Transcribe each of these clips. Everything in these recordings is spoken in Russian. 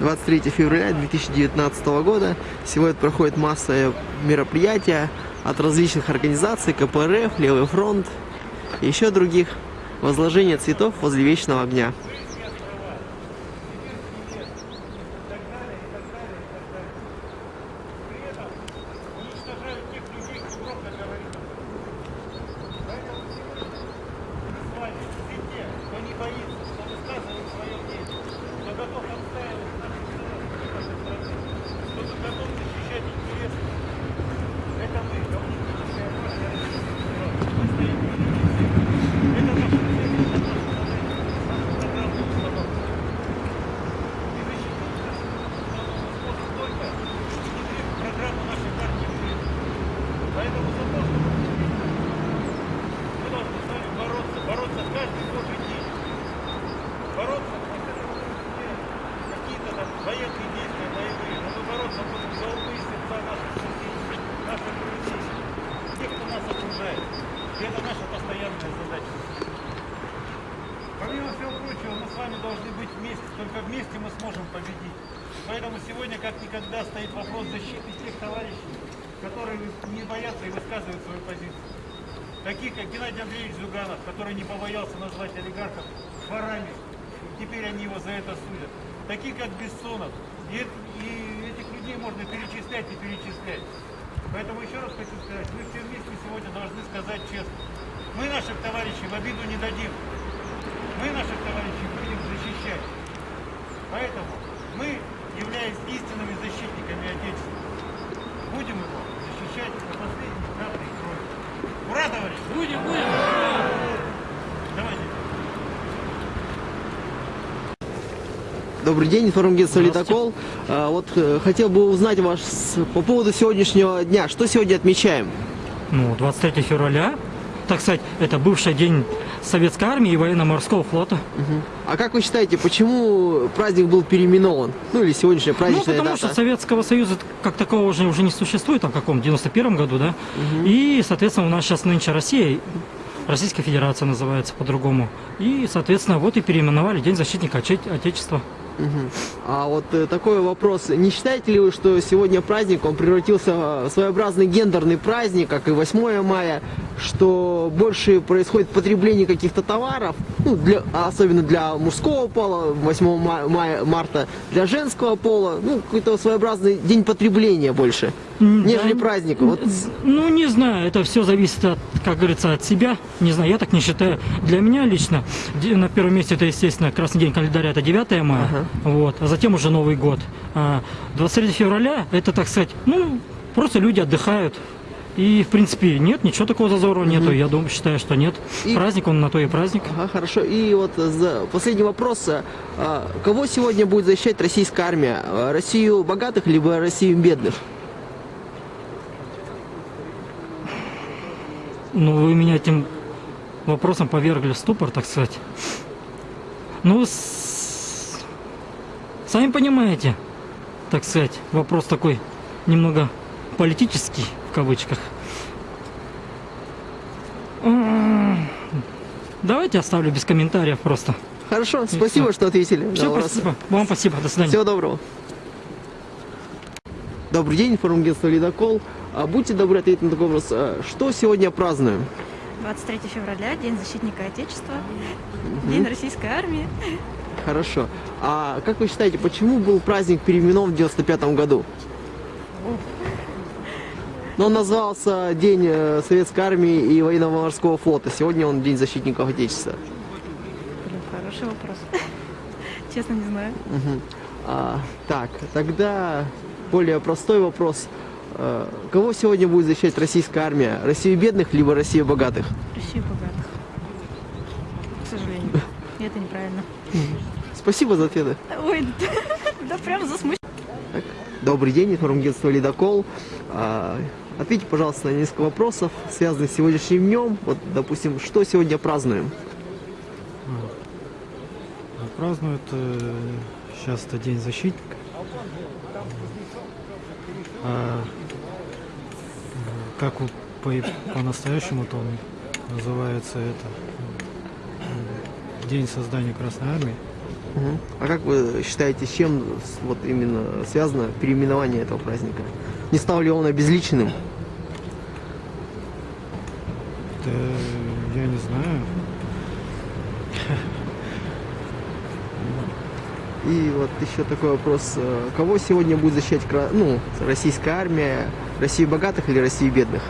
23 февраля 2019 года. Сегодня проходит масса мероприятия от различных организаций, КПРФ, Левый фронт и еще других. Возложение цветов возле Вечного огня. Поэтому за то, чтобы мы должны с вами бороться, бороться каждый божий день. Бороться пусть это будут не какие-то там военные действия боевые, но мы бороться будем за умы и сердца наших соседей, наших друзей, тех, кто нас окружает. И это наша постоянная задача. Помимо всего прочего, мы с вами должны быть вместе, только вместе мы сможем победить. Поэтому сегодня как никогда стоит вопрос защиты тех товарищей, которые не боятся и высказывают свою позицию. Таких, как Геннадий Андреевич Зюганов, который не побоялся назвать олигархов ворами, теперь они его за это судят. Таких, как Бессонов. И, и этих людей можно перечислять и перечислять. Поэтому еще раз хочу сказать, мы все вместе сегодня должны сказать честно. Мы наших товарищей в обиду не дадим. Мы наших товарищей будем защищать. Поэтому мы, являясь истинными защитниками Отечества, будем его защищать до последней капли крови. Ура, товарищи! Будем, будем! Давайте. Добрый день, информагентство «Ледокол». А, Вот э, хотел бы узнать ваш с- по поводу сегодняшнего дня. Что сегодня отмечаем? Ну, 23 февраля, так сказать, это бывший день Советской армии и военно-морского флота. А как вы считаете, почему праздник был переименован? Ну или сегодняшняя Ну, праздничная потому дата? что Советского Союза как такового уже, уже не существует, там, в каком, 91 году, да? И, соответственно, у нас сейчас нынче Россия, Российская Федерация называется по-другому. И, соответственно, вот и переименовали День защитника Отече- Отечества. Мгм. А вот э, такой вопрос. Не считаете ли вы, что сегодня праздник, он превратился в своеобразный гендерный праздник, как и 8 мая, что больше происходит потребление каких-то товаров, ну, для, а особенно для мужского пола, 8 ма- мая, марта, для женского пола, ну, какой-то своеобразный день потребления больше, нежели да, праздник. Вот, Ну, не знаю, это все зависит, от, как говорится, от себя. Не знаю, я так не считаю. Для меня лично на первом месте это, естественно, красный день календаря, это 9 мая, Ага. вот, а затем уже Новый год. А 23 февраля, это, так сказать, ну, просто люди отдыхают. И, в принципе, нет, ничего такого зазорного нету. Я думаю, считаю, что нет. И- Праздник, он на то и праздник. Ага, хорошо. И вот за последний вопрос. А, Кого сегодня будет защищать российская армия? А, Россию богатых, либо Россию бедных? Ну, вы меня этим вопросом повергли в ступор, так сказать. Ну, с- сами понимаете, так сказать, вопрос такой немного политический, в кавычках. Давайте оставлю без комментариев просто. Хорошо, спасибо, что ответили Все, спасибо. Вам спасибо. До свидания. Всего доброго. Добрый день, информагентство «Ледокол». А, Будьте добры ответить на такой вопрос. А, Что сегодня празднуем? 23 февраля, День защитника Отечества, День российской армии. Хорошо. А как вы считаете, почему был праздник переименован в 95 году? Но он назывался День э, Советской Армии и Военно-Морского флота. Сегодня он День защитников Отечества. Хороший вопрос. Честно не знаю. Мгм. А, так, тогда более простой вопрос. А, Кого сегодня будет защищать российская армия? Россию бедных, либо Россию богатых? Россию богатых. К сожалению. И это неправильно. Спасибо за ответы. Ой, да прям засмущ... Так, Добрый день, информагентство «Ледокол». А, Ответьте, пожалуйста, на несколько вопросов, связанных с сегодняшним днем. Вот, допустим, что сегодня празднуем? Празднуют э, сейчас это День защитника. А, как у- по, по-настоящему-то он называется это День создания Красной Армии. А как вы считаете, с чем вот именно связано переименование этого праздника? Не стал ли он обезличенным? Да, я не знаю. И вот еще такой вопрос. э, Кого сегодня будет защищать ну, российская армия? Россию богатых или Россию бедных?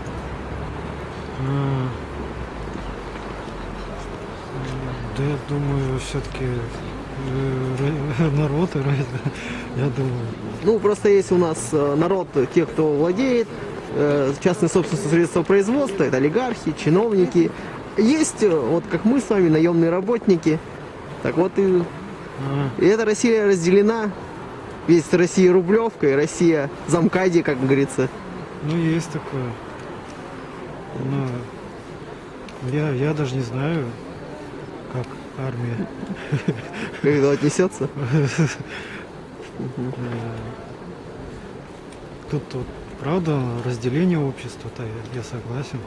Да я думаю, все-таки народ и раз- я думаю. Ну, просто есть у нас э, народ, э, те, кто владеет э, частной собственностью средства производства, это олигархи, чиновники. Есть, э, вот как мы с вами, наемные работники. Так вот и, И эта Россия разделена. Есть Россия Рублевка и Россия Замкади, как говорится. ну, есть такое. Но я, я даже не знаю, как армия. Как это отнесется. Тут вот, правда, разделение общества-то я, я согласен.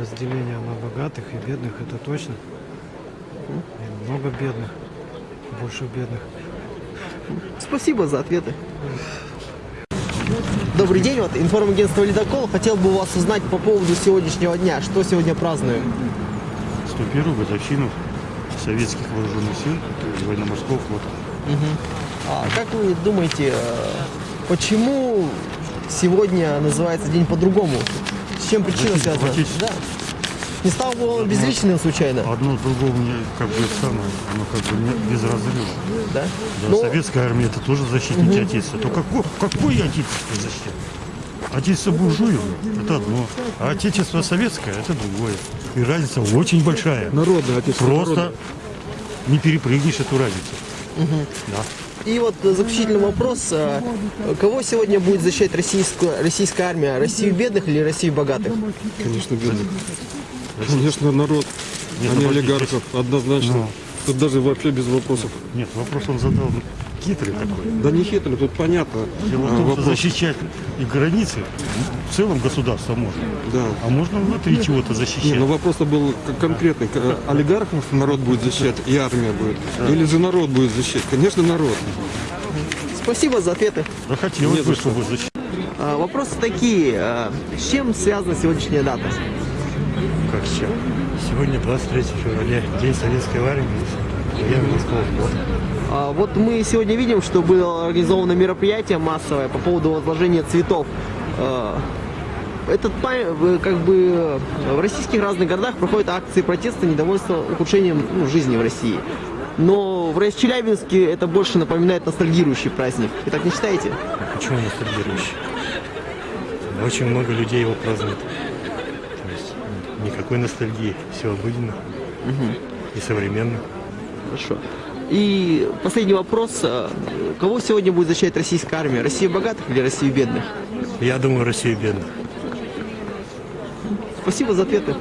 Разделение на богатых и бедных, это точно. И много бедных, больше бедных. Спасибо за ответы. Добрый день, вот информагентство «Ледокол». Хотел бы у вас узнать по поводу сегодняшнего дня. Что сегодня празднуем? 101 годовщину советских вооруженных сил военно-морского флота. А как вы думаете, э, почему сегодня называется день по-другому? С чем причина связана? Да. Не стал бы он безличным случайно? Одно другому не как бы самое, оно как бы не безразрывно. Да? Да, Ну, советская армия это тоже защитники Отечества. То какое, какое Отечество защитит? Отечество буржуев – это одно, а Отечество советское – это другое. И разница очень большая. Народное отечество. Просто не перепрыгнешь эту разницу. Да. И вот заключительный вопрос. э, Кого сегодня будет защищать российская, российская армия? Россию бедных или Россию богатых? Конечно, бедных. Конечно, народ, Нет, а не олигархов, однозначно. Ну. Тут даже вообще без вопросов. Нет, вопрос он задал хитрый такой. Да не хитрый, тут понятно. Дело а, в том, что вопрос. защищать и границы в целом государство можно. Да. А можно внутри чего-то защищать. ну вопрос-то был конкретный. Э, Олигархов народ будет защищать и армия будет. Или же народ будет защищать? Конечно, народ. Спасибо за ответы. Да хотелось бы, что. чтобы защищать. А, Вопросы такие. э, С чем связана сегодняшняя дата? Как чем? Сегодня 23 февраля, День Советской Армии, военно-морского флота. А, Вот мы сегодня видим, что было организовано мероприятие массовое по поводу возложения цветов. А, Этот как бы в российских разных городах проходят акции протеста, недовольства ухудшением ну, жизни в России. Но в Рос- Челябинске это больше напоминает ностальгирующий праздник. Вы так не считаете? Почему ностальгирующий? Очень много людей его празднуют. Никакой ностальгии, все обыденно и современно. Хорошо. И последний вопрос. э, Кого сегодня будет защищать российская армия? Россию богатых или Россию бедных? Я думаю, Россия бедна. Спасибо за ответы.